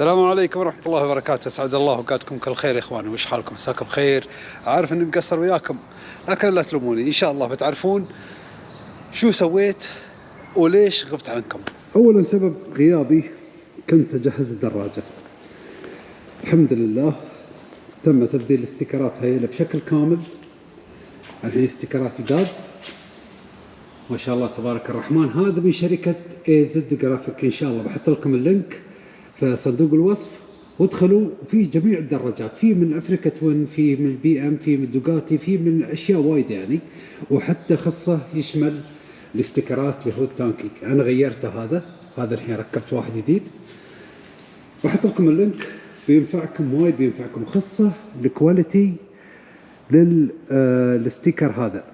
السلام عليكم ورحمة الله وبركاته. أسعد الله أوقاتكم كل خير يا اخواني وش حالكم؟ مساكم بخير عارف إني مقصر وياكم لكن لا تلوموني. إن شاء الله بتعرفون شو سويت وليش غبت عنكم. اولا سبب غيابي كنت أجهز الدراجة. الحمد لله تم تبديل ال stickers هاي بشكل كامل. الحين stickers جداد ما شاء الله تبارك الرحمن. هذا من شركة اي زد جرافيك إن شاء الله بحط لكم ال link. في صندوق الوصف وادخلوا في جميع الدراجات في من أفريكا توين في من البي إم في من دوكاتي في من أشياء وايد يعني. وحتى خصه يشمل ال stickers اللي هو ال tank أنا غيرته هذا هذا الحين ركبت واحد جديد. بحط لكم ال link بينفعكم وايد بينفعكم خصة ال quality لل sticker هذا.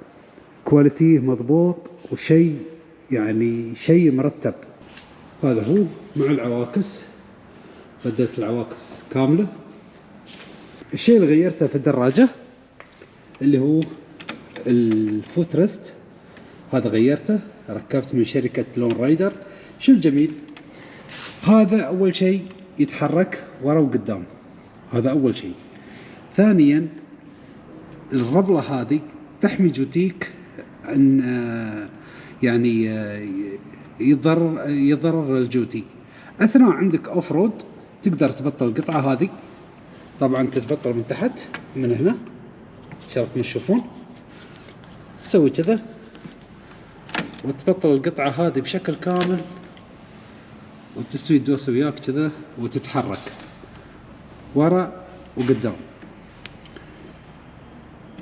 quality مضبوط وشيء يعني شيء مرتب. هذا هو مع العواكس. بدلت العواكس كاملة. الشيء اللي غيرته في الدراجة اللي هو ال footrest هذا غيرته ركبت من شركة لون رايدر. شو الجميل؟ هذا أول شيء يتحرك ورا وقدام. هذا أول شيء. ثانيا الربلة هذه تحمي جوتيك عن يعني يضرر يضرر الجوتي. أثناء عندك off-road تقدر تبطل القطعة هذه. طبعا تتبطل من تحت من هنا. شرات ما تشوفون تسوي كذا. وتبطل القطعة هذه بشكل كامل. وتستوي الدوسه وياك كذا وتتحرك. ورا وقدام.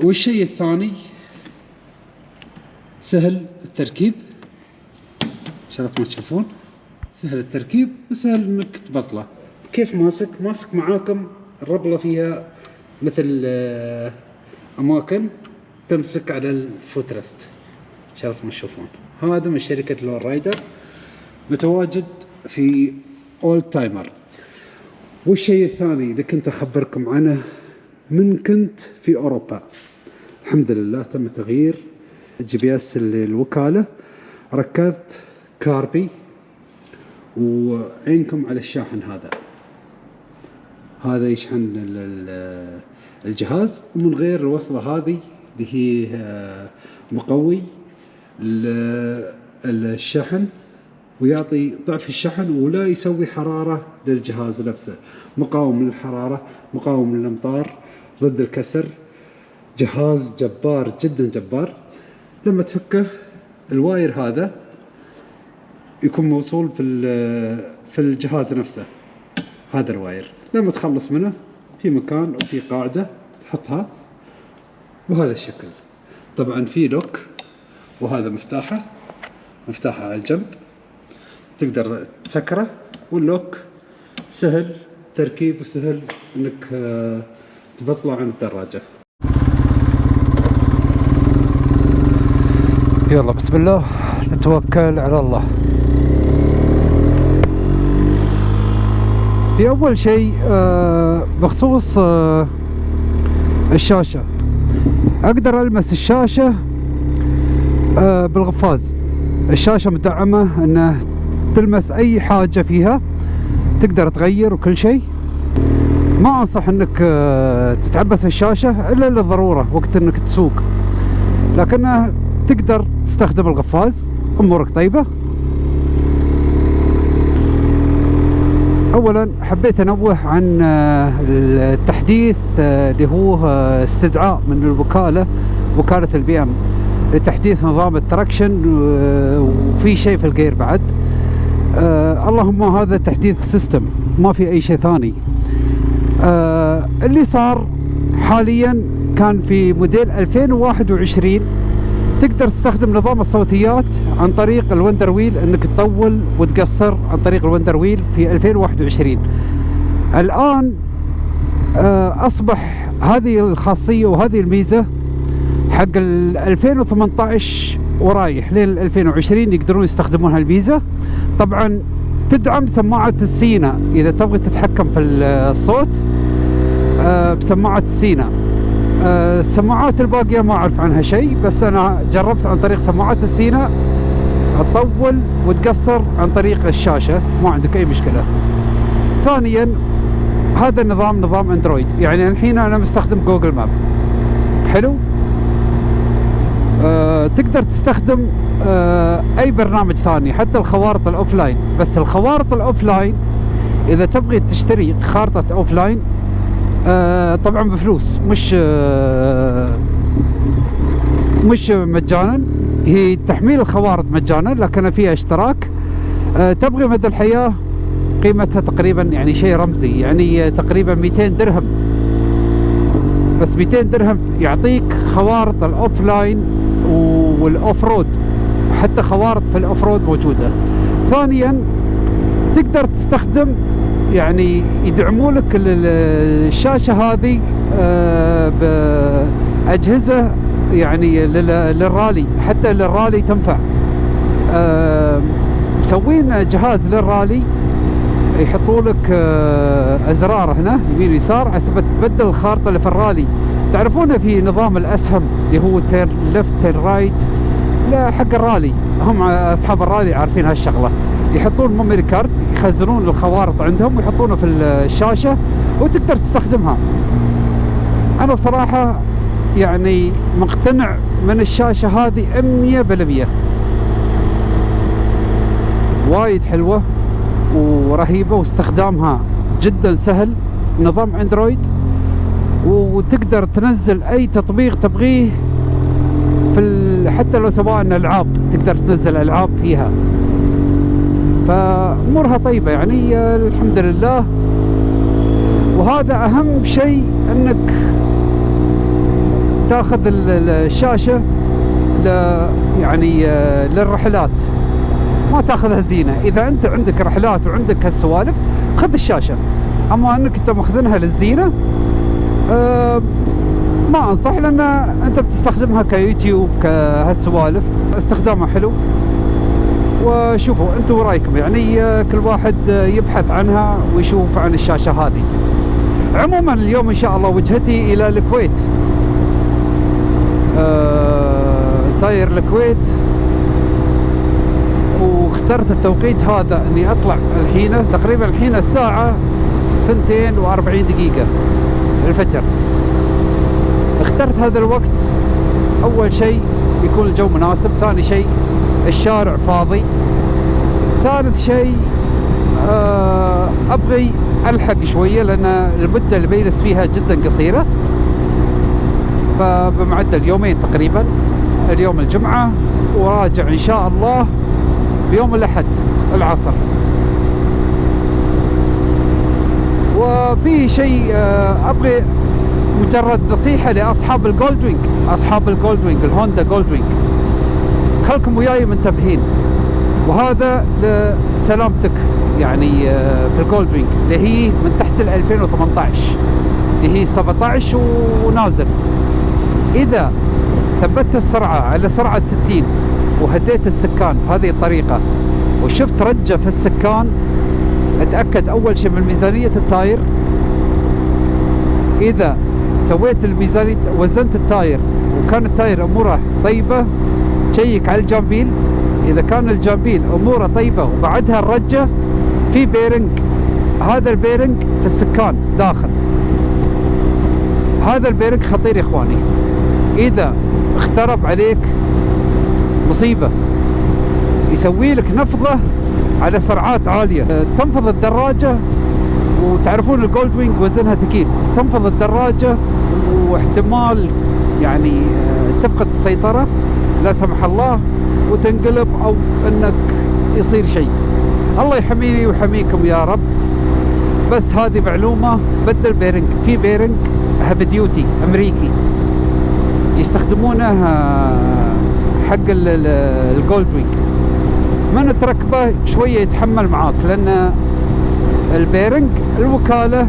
والشيء الثاني سهل التركيب. شرات ما تشوفون سهل التركيب وسهل إنك تبطله. كيف ماسك؟ ماسك معاكم الربلة فيها مثل آه، أماكن تمسك على ال footrest. شرات ما تشوفون. هذا من شركة لون رايدر متواجد في اول تايمر. والشيء الثاني اللي كنت أخبركم عنه من كنت في أوروبا. الحمد لله تم تغيير GPS الوكاله ركبت كاربي وعينكم على الشاحن هذا. هذا يشحن الجهاز ومن غير الوصلة هذه اللي هي آه، مقوي الشحن ويعطي ضعف الشحن ولا يسوي حرارة للجهاز نفسه. مقاوم للحرارة مقاوم للأمطار ضد الكسر. جهاز جبار جدا جبار. لما تفكه ال wire هذا يكون موصول في في الجهاز نفسه. هذا ال wire. لما تخلص منه في مكان وفي قاعدة تحطها بهذا الشكل. طبعا في لوك وهذا مفتاحه مفتاحه على الجنب تقدر تسكره واللوك سهل تركيب وسهل إنك آه، تبطله عن الدراجة. يلا بسم الله. نتوكل على الله. في أول شيء آه، بخصوص آه، الشاشة. أقدر ألمس الشاشة آه، بالغفاز. الشاشة مدعمة إنه تلمس أي حاجة فيها تقدر تغير وكل شيء. ما أنصح إنك تتعبث الشاشة إلا للضرورة وقت إنك تسوق. لكنه تقدر تستخدم الغفاز أمورك طيبة. اولا حبيت أنوه عن آه، التحديث آه، اللي هو آه، استدعاء من الوكالة وكالة البي إم. لتحديث نظام ال traction وفي شيء في ال gear بعد. اللهم هذا تحديث system ما في أي شيء ثاني. اللي صار حاليا كان في موديل 2021 تقدر تستخدم نظام الصوتيات عن طريق ال wonder wheel إنك تطول وتقصر عن طريق ال wonder wheel في 2021 الآن آه، أصبح هذه الخاصية وهذه الميزة حق ال 2018 ورايح لين 2020 يقدرون يستخدمون هالميزة. طبعا تدعم سماعة ال Sena. إذا تبغي تتحكم في الصوت آه، بسماعة ال Sena. السماعات الباقية ما أعرف عنها شيء بس أنا جربت عن طريق سماعات ال Sena تطول وتقصر عن طريق الشاشة ما عندك أي مشكلة. ثانيا هذا النظام نظام Android يعني الحين أنا مستخدم Google Map. حلو؟ أه تقدر تستخدم أه أي برنامج ثاني حتى الخوارط ال offline. بس الخوارط ال offline إذا تبغي تشتري خارطة offline أه طبعا بفلوس مش أه مش مجانا. هي تحميل الخوارط مجانا لكن فيها اشتراك. أه تبغي مدى الحياة قيمتها تقريبا يعني شيء رمزي يعني تقريبا 200 درهم. بس 200 درهم يعطيك خوارط ال offline وال off road حتى خوارط في ال off road موجودة. ثانيا تقدر تستخدم يعني يدعموا لك الشاشة هذه آه، بأجهزة يعني للرالي حتى للرالي تنفع. آه، مسوين جهاز للرالي يحطوا لك آه، أزرار هنا يمين ويسار حسب تبدل الخارطه اللي في الرالي. تعرفون في نظام الأسهم اللي هو turn left turn right حق الرالي. هم أصحاب الرالي عارفين هالشغلة. يحطون memory card يخزنون الخوارط عندهم ويحطونه في الشاشة وتقدر تستخدمها. أنا بصراحة يعني مقتنع من الشاشة هذه 100% وايد حلوة ورهيبة واستخدامها جدا سهل نظام أندرويد وتقدر تنزل أي تطبيق تبغيه في حتى لو سواء ألعاب تقدر تنزل ألعاب فيها. فامورها طيبة يعني الحمد لله. وهذا أهم شيء أنك تأخذ الشاشة يعني للرحلات. ما تأخذها زينة. إذا أنت عندك رحلات وعندك هالسوالف خذ الشاشة. أما أنك أنت ماخذنها للزينة أه ما أنصح لأن أنت بتستخدمها كيوتيوب كهالسوالف. استخدامها حلو. وشوفوا أنتم رايكم يعني كل واحد يبحث عنها ويشوف عن الشاشة هذه. عموما اليوم إن شاء الله وجهتي إلى الكويت. أه ساير الكويت. اخترت التوقيت هذا إني أطلع الحين تقريبا الحين الساعة 42 دقيقة الفجر. اخترت هذا الوقت. أول شيء يكون الجو مناسب ثاني شيء الشارع فاضي. ثالث شيء آه، أبغي ألحق شوية لأن المده اللي بيجلس فيها جدا قصيرة. فبمعدل يومين تقريبا اليوم الجمعة وراجع إن شاء الله بيوم الأحد العصر. وفي شيء آه، أبغي مجرد نصيحة لأصحاب ال Gold Wing أصحاب ال Gold Wing ال Honda Gold Wing خلكم وياي منتبهين وهذا لسلامتك يعني آه، في ال Gold Wing اللي هي من تحت ال 2018 اللي هي 17 ونازل. إذا ثبتت السرعة على سرعة 60 وهديت السكان بهذه الطريقة وشفت رجة في السكان أتأكد أول شيء من ميزانية ال tyre. إذا سويت الميزانية وزنت التاير وكان ال tyre أموره طيبة تشيك على الجامبيل إذا كان الجامبيل أموره طيبة وبعدها الرجة في bearing هذا ال bearing في السكان داخل. هذا ال bearing خطير يا إخواني. إذا اخترب عليك مصيبة يسوي لك نفضة على سرعات عالية. تنفض الدراجة وتعرفون ال Gold Wing وزنها ثقيل. تنفض الدراجة واحتمال يعني تفقد السيطرة. لا سمح الله وتنقلب أو إنك يصير شيء. الله يحميني ويحميكم يا رب. بس هذه معلومة بدل bearing في bearing heavy duty أمريكي. يستخدمونه حق ال Gold Wing من تركبه شوية يتحمل معاك لأن ال bearing الوكالة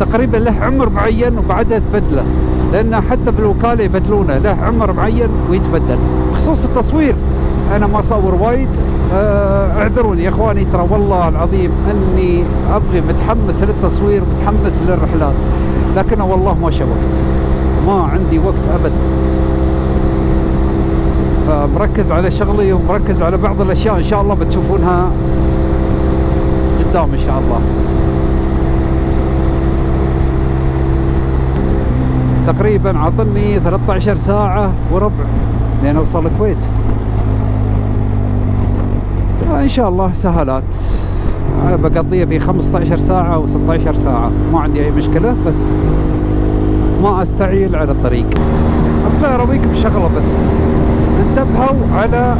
تقريبا له عمر معين وبعدها تبدله. لأن حتى في الوكاله يبدلونه له عمر معين ويتبدل. بخصوص التصوير. أنا ما أصور وايد. آه، اعذروني يا إخواني ترى والله العظيم أني أبغي متحمس للتصوير متحمس للرحلات. لكن والله ما وقت. ما عندي وقت أبد. فمركز على شغلي ومركز على بعض الأشياء إن شاء الله بتشوفونها قدام إن شاء الله. تقريبا عطني 13 ساعة وربع. لين اوصل الكويت. إن شاء الله سهلات. بقضيها في 15 ساعة أو 16 ساعة. ما عندي أي مشكلة بس ما أستعيل على الطريق. أبغى ارويكم بشغلة بس. انتبهوا على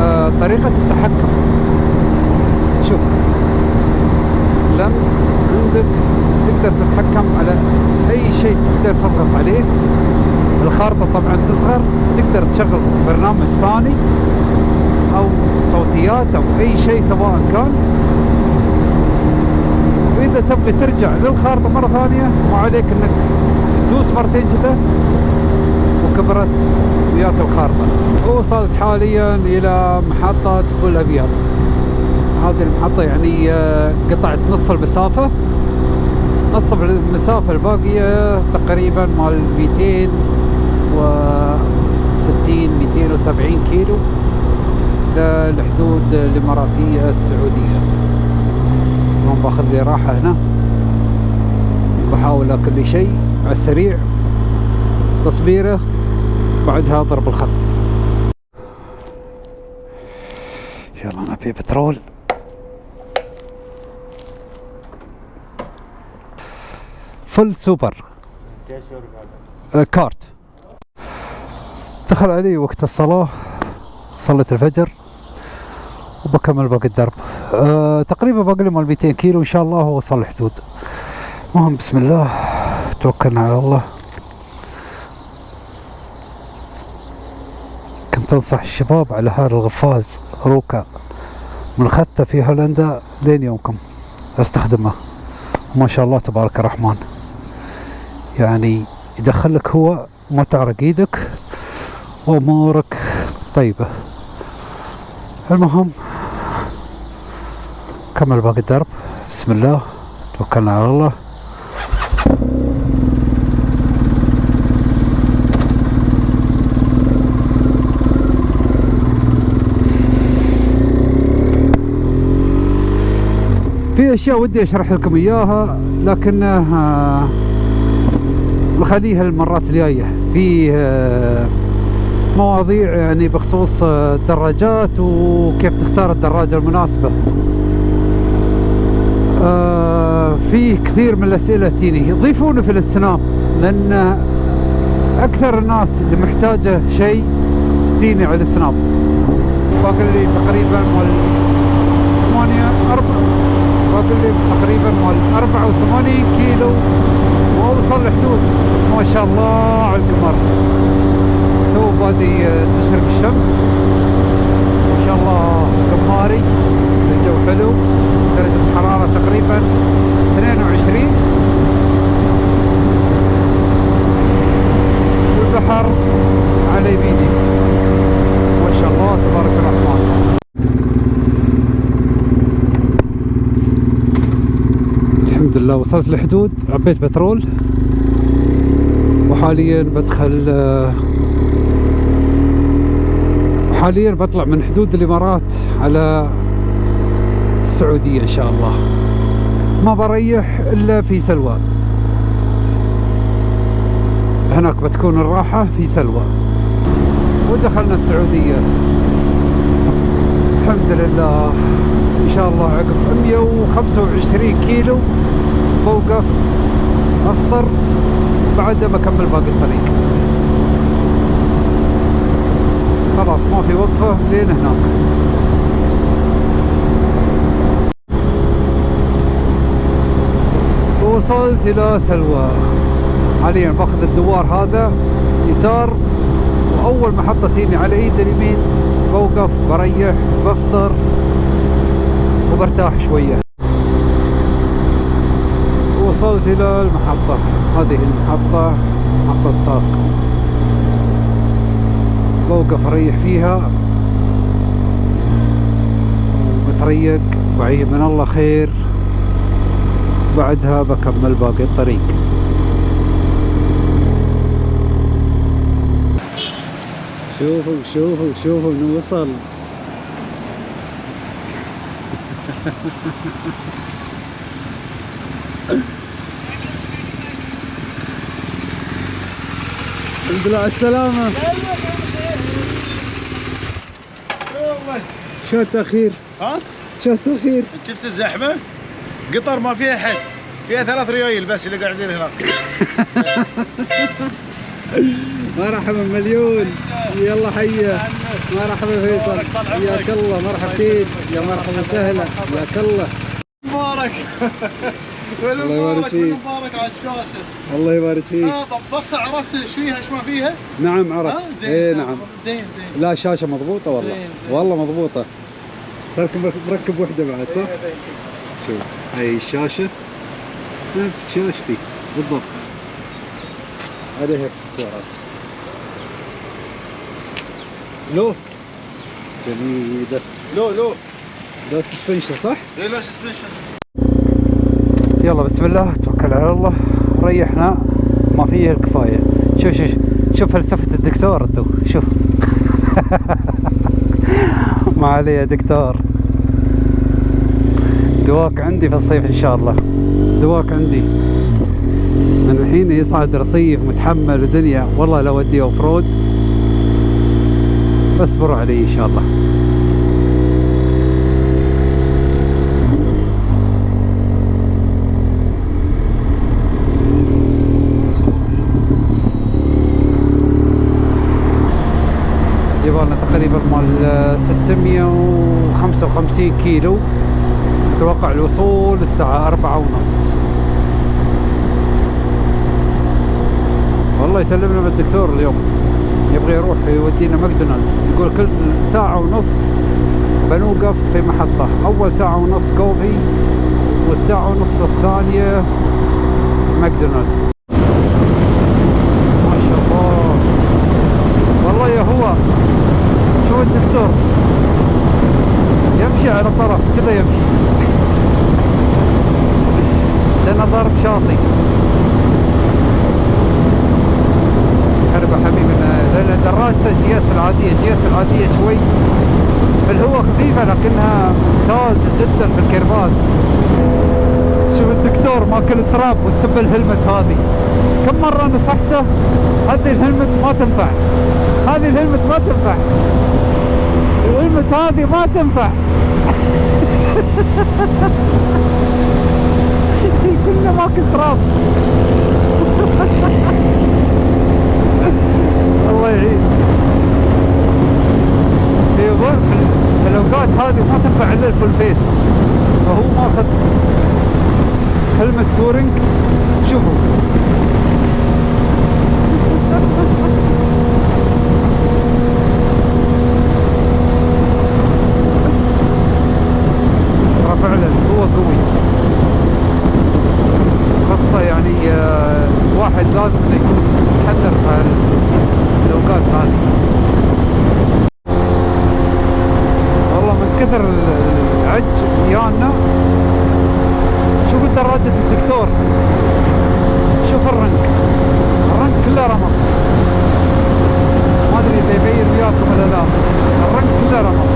آه، طريقة التحكم. شوف. لمس عندك تقدر تتحكم على أي شيء تقدر تضغط عليه. الخارطة طبعا تصغر تقدر تشغل برنامج ثاني أو صوتيات أو أي شيء سواء كان. وإذا تبغي ترجع للخارطة مرة ثانية ما عليك إنك تدوس مرتين كذا وكبرت وياك الخارطة. وصلت حاليا إلى محطة بول ابيض هذه المحطة يعني آه، قطعت نص المسافة. نص المسافة الباقية تقريبا مال 260 270 كيلو. للحدود الإماراتية السعودية. اليوم باخذ لي راحة هنا. بحاول لي شيء على السريع. تصبيرة بعدها ضرب الخط. يلا نبي بترول. فل سوبر. آه، كارت. دخل علي وقت الصلاة صليت الفجر وبكمل باقي الدرب. أه تقريبا باقي لي مال 200 كيلو إن شاء الله وصل الحدود المهم بسم الله. توكلنا على الله. كنت أنصح الشباب على هذا الغفاز روكا من خدته في هولندا لين يومكم. أستخدمه. ما شاء الله تبارك الرحمن. يعني يدخلك هو ما تعرق إيدك وامورك طيبة المهم كمل باقي الدرب. بسم الله. توكلنا على الله. في أشياء ودي أشرح لكم إياها لكنها نخليها المرات الجاية. في آه، مواضيع يعني بخصوص الدراجات وكيف تختار الدراجة المناسبة. آه في كثير من الأسئلة تيني. ضيفوني في السناب لأن أكثر الناس اللي محتاجة شيء تيني على السناب باقي لي تقريبا مال 8 4 باقي لي تقريبا مال 84 كيلو. وأوصل لحدود بس ما شاء الله على القمر. تو بادي تشرق الشمس. ما شاء الله قماري الجو حلو. درجة الحرارة تقريبا 22 والبحر على يميني. ما شاء الله تبارك الرحمن. الحمد لله وصلت الحدود. عبيت بترول. وحاليا بدخل آه، حاليا بطلع من حدود الإمارات على السعودية إن شاء الله. ما بريح إلا في سلوى. هناك بتكون الراحة في سلوى. ودخلنا السعودية. الحمد لله. إن شاء الله عقب 125 كيلو بوقف أفطر بعدها بكمل باقي الطريق. خلاص ما في وقفة لين هناك. وصلت إلى سلوى. حاليا باخذ الدوار هذا يسار وأول محطة تجيني على إيد اليمين بوقف بريح بفطر وبرتاح شوية. وصلت إلى المحطة. هذه المحطة محطة ساسكو بوقف اريح فيها. ومتريق وعيب من الله خير. بعدها بكمل باقي الطريق. شوفوا شوفوا شوفوا نوصل الحمد لله على السلامة. والله. شو التأخير؟ ها؟ شو التأخير؟ شفت الزحمة؟ قطر ما فيها حد. فيها ثلاث ريايل بس اللي قاعدين هناك. مرحبا مليون. يلا حيا. مرحبا فيصل. حياك الله. مرحبتين. يا مرحبا وسهلا. حياك الله مبارك. الله يبارك فيك. مبارك على الشاشة. الله يبارك فيك. آه ضبطت عرفت إيش فيها؟ إيش ما فيها؟ نعم آه عرفت زين اي نعم. زين زين. لا شاشة مضبوطة والله. زين، زين. والله مضبوطة. ترك مركب وحدة بعد صح؟ شوف هاي الشاشة نفس شاشتي بالضبط. عليها إكسسوارات. low؟ جميلة. low low. low suspension صح؟ اي low suspension. يلا بسم الله توكل على الله. ريحنا ما فيه الكفاية. شوف شوف شوف فلسفة الدكتور انتو شوف. ما عليه يا دكتور. دواك عندي في الصيف إن شاء الله. دواك عندي. من الحين يصعد رصيف متحمل ودنيا والله لو ودي off road اصبروا علي إن شاء الله يبغى تقريبا مال 655 كيلو. أتوقع الوصول الساعة أربعة ونص. والله يسلم لنا الدكتور اليوم. يبغى يروح يودينا ماكدونالد. يقول كل ساعة ونص بنوقف في محطة. أول ساعة ونص كوفي والساعة ونص الثانية ماكدونالد ما شاء الله والله يا هو شوف الدكتور يمشي على طرف كذا يمشي لأنه ضارب شاصي هربا حبيبي أنا- لأن دراجته الجي اس العادية الجي اس العادية شوي في الهواء خفيفة لكنها ممتازة جدا في الكيرفات شوف الدكتور التراب والسب الهلمت هذه. كم مرة نصحته هذه الهلمت ما تنفع هذه الهلمت ما تنفع الهلمت هذه ما تنفع. كلنا ماكل تراب الله يعين في ظل- في الاوقات هذه ما تنفع الا الفول فيس فهو ماخذ هلمت تورنج شوفوا ترى فعلا هو قوي خاصة يعني آه، الواحد لازم انه يكون متحذر في هال- الاوقات هذه والله من كثر ال- العج يانا شوف دراجة الدكتور شوف الرنك الرنك كله رمى ما ادري اذا يبين وياكم ولا لا الرنك كله رمى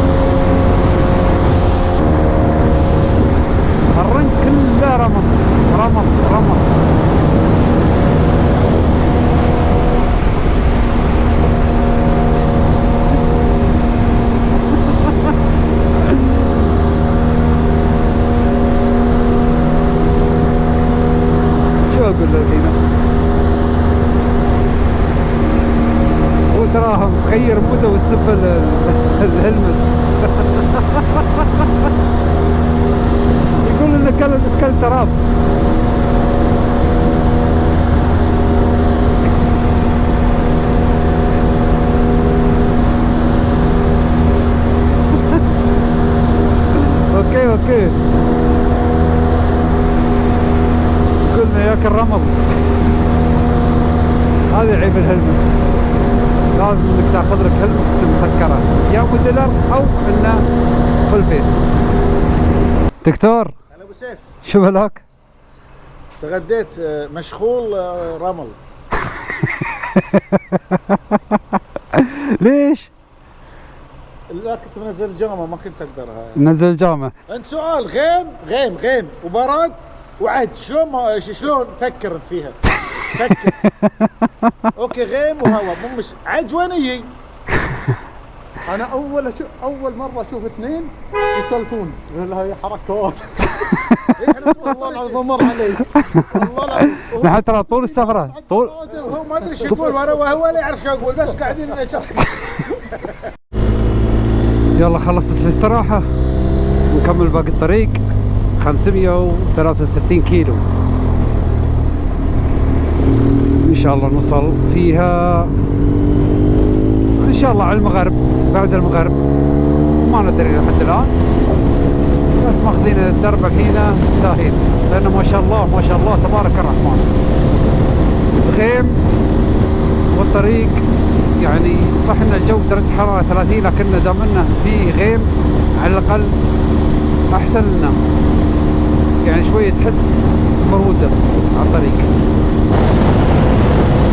الرنك كله رمى رمى رمى شو أقول له هنا هو تراها مغير ال- الهلمت يقول انه كل كل تراب okay okay قلنا ياك الرمل. هذا عيب ال helmet. لازم انك تاخذ لك helmet مسكره يا موديلر أو إنه فول فيس دكتور. هلا أبو سيف. شو بلاك؟ تغديت آه، مشغول آه، رمل. ليش؟ لا كنت منزل جامه ما كنت اقدرها نزل جامع انت سؤال غيم غيم غيم وبرد وعد. شلون ما شلون فكر انت فيها؟ فكر أوكي غيم وهواء مو مش عجوانية. أنا أول أشوف أول مرة أشوف اثنين يسولفون. يقول هاي حركات والله العظيم مر علي. والله العظيم. نحن ترى طول السفرة طول وهو ما أدري شو يقول وأنا وهو لا يعرف شو يقول بس قاعدين نشرح يلا خلصت الاستراحة. نكمل باقي الطريق. 563 كيلو ان شاء الله نوصل فيها إن شاء الله على المغرب بعد المغرب. ما ندري لحد الآن. بس ماخذين الدرب الحين ساهل لأنه ما شاء الله ما شاء الله تبارك الرحمن. غيم والطريق يعني صح إن الجو درجة حرارة 30 لكن دام انه في غيم على الأقل أحسن لنا. يعني شوية تحس بروده على الطريق أنا بترجم لكم شو يقول يقول هو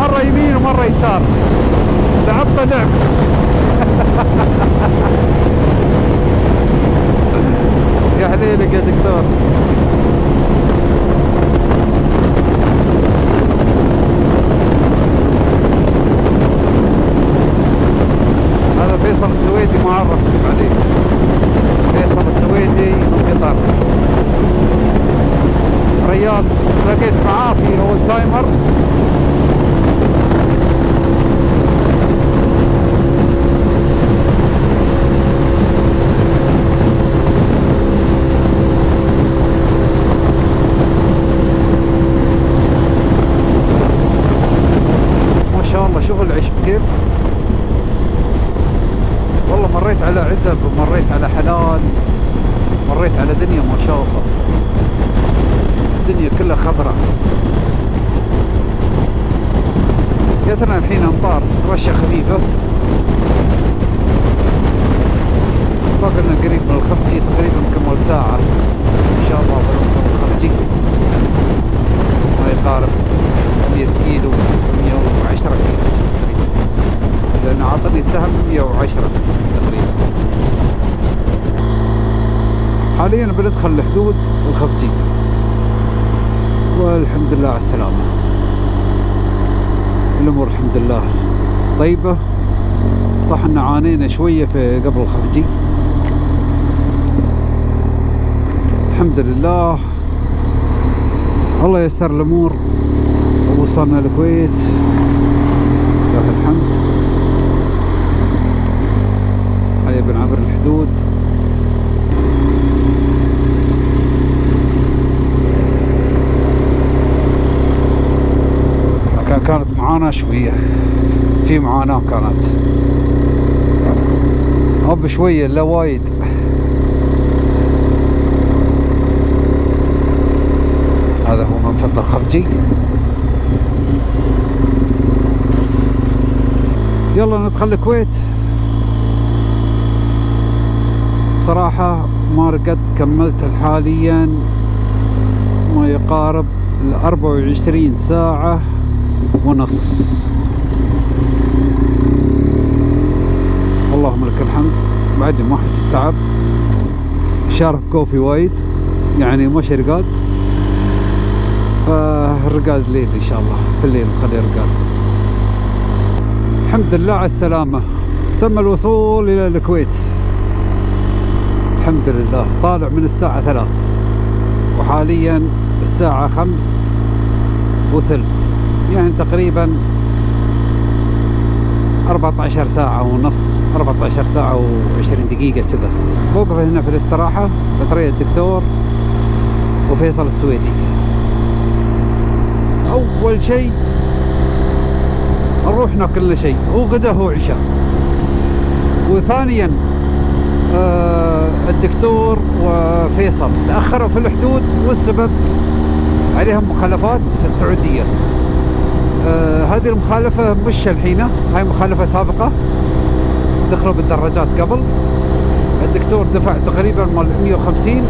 مرة يمين ومرة يسار. لعبة لعب. يا حليلك يا دكتور. هذا فيصل السويدي ما عرفتك عليه فيصل السويدي من قطر رياض لقيت معاه في اول تايمر ما شاء الله شوف العيش كيف. والله مريت على عزب ومريت على حلال مريت على دنيا ما شاء الله. الدنيا كلها خضراء. جاتنا الحين أمطار رشه خفيفة؟ باقي لنا قريب من الخفجي تقريبا كمل ساعة. إن شاء الله بنوصل الخفجي ما يقارب 100 كيلو 110 كيلو. لأن عطني سهم 110 تقريبا. حاليا بندخل الحدود الخفجي والحمد لله على السلامة. الأمور الحمد لله طيبة. صح إن عانينا شوية في قبل الخفجي الحمد لله. الله يسر الأمور. ووصلنا الكويت. لله الحمد. هيا بنعبر الحدود. كانت معاناة شوية. في معاناة كانت. أب شوية لا وايد. هذا هو منفذ الخفجي يلا ندخل الكويت. بصراحة ما رقدت كملت حاليا ما يقارب ال 24 ساعة ونص. اللهم لك الحمد. بعدني ما أحس بتعب. شارب كوفي وايد. يعني مش رقاد. فالرقاد ليل إن شاء الله. في الليل نخلي رقاد. الحمد لله على السلامة. تم الوصول إلى الكويت. الحمد لله. طالع من الساعة ثلاث. وحاليا الساعة خمس وثلث. يعني تقريبا 14 ساعة ونص 14 ساعة و20 دقيقة كذا. بوقف هنا في الاستراحة بطريق الدكتور وفيصل السويدي. أول شيء نروح ناكل شيء هو غدا هو عشاء. وثانيا آه الدكتور وفيصل. تأخروا في الحدود والسبب عليهم مخالفات في السعودية. آه هذه المخالفة مش الحين هاي مخالفة سابقة دخلوا بالدراجات قبل. الدكتور دفع تقريبا مال 150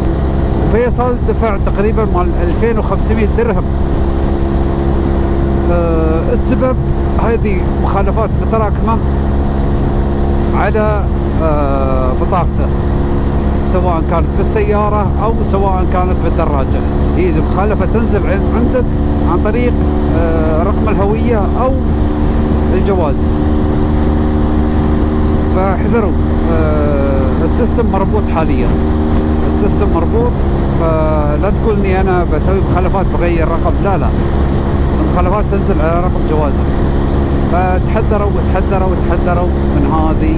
وفيصل دفع تقريبا مال 2500 درهم. آه، السبب هذه مخالفات متراكمة على آه، بطاقته. سواء كانت بالسيارة أو سواء كانت بالدراجة. هي المخالفة تنزل عن- عندك عن طريق آه، رقم الهوية أو الجواز. فاحذروا آه، ال system مربوط حاليا. ال system مربوط فلا تقول اني أنا بسوي مخالفات بغير رقم. لا لا. المخالفات تنزل على رقم جوازك. فتحذروا وتحذروا وتحذروا من هذه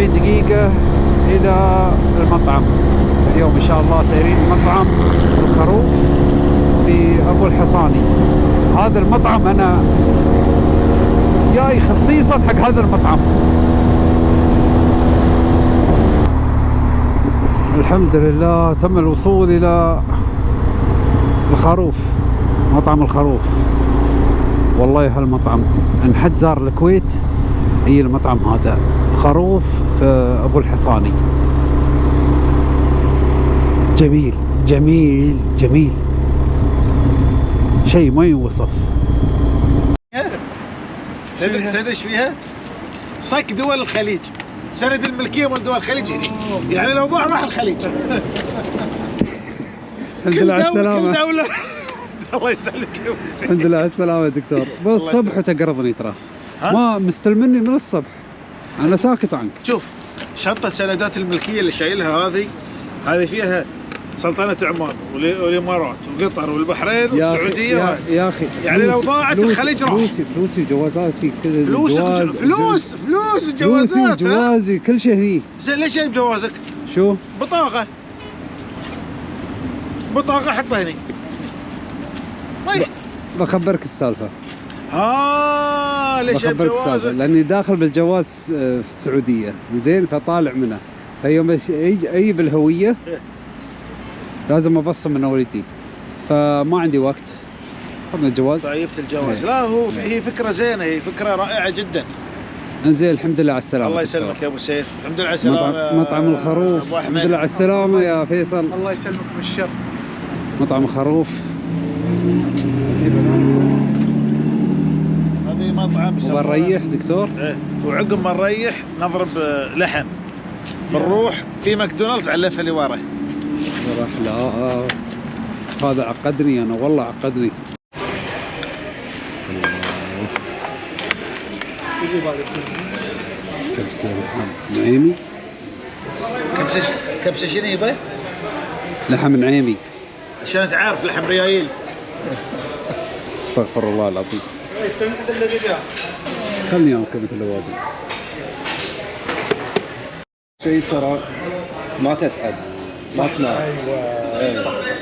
45 دقيقة إلى المطعم. اليوم إن شاء الله سيرين مطعم الخروف في أبو الحصاني. هذا المطعم أنا جاي خصيصا حق هذا المطعم. الحمد لله تم الوصول إلى الخروف مطعم الخروف. والله هالمطعم إن حد زار الكويت هي المطعم هذا؟ خروف أبو الحصاني. جميل جميل جميل. شيء ما يوصف. تدري إيش فيها؟ صك دول الخليج. سند الملكية مال دول الخليج. يعني لو ضاع راح الخليج. الحمد لله على كل دوله الله يسلمك. الحمد لله على السلامة يا دكتور. بس الصبح وتقرضني ترى؟ ما مستلمني من الصبح. أنا ساكت عنك شوف شنطه سندات الملكية اللي شايلها هذه هذه فيها سلطنة عمان والإمارات وقطر والبحرين والسعودية يا. يا أخي يعني لو فلوسي- ضاعت فلوسي- الخليج راح. فلوسي فلوسي وجوازاتي كذا فلوس الجواز- فلوس فلوس فلوسي الجوازات ها؟ وجوازي كل شيء هني زين ليش جايب جوازك؟ شو بطاقة بطاقة حطها هني ما يحتاج بخبرك السالفة ها ليش بخبرك جوازك؟ لأني داخل بالجواز آه، في السعودية. زين فطالع منه. فيوم أجيب الهويه إيه. لازم أبصم من أول جديد. فما عندي وقت. خذنا الجواز. طيبت الجواز. إيه. لا هو هي فكرة زينة هي فكرة رائعة جدا. إنزين الحمد لله على السلامة الله. يسلمك يا أبو سيف. الحمد لله على السلامة. مطعم الخروف. الحمد لله على السلامة يا فيصل. الله يسلمك من الشر. مطعم الخروف. مطعم وبنريح دكتور؟ إيه. وعقب ما نريح نضرب آه، لحم. بنروح في ماكدونالدز على اللفه اللي ورا. راح لا آه. هذا عقدني أنا والله عقدني. كبسة لحم نعيمي. كبسة كبسة شنو يبا؟ لحم نعيمي. عشان تعرف لحم ريايل. استغفر الله العظيم. خلني انكم مثل الوادي. شيء ترى ما تتعب ما تنام. أيوه. إيه.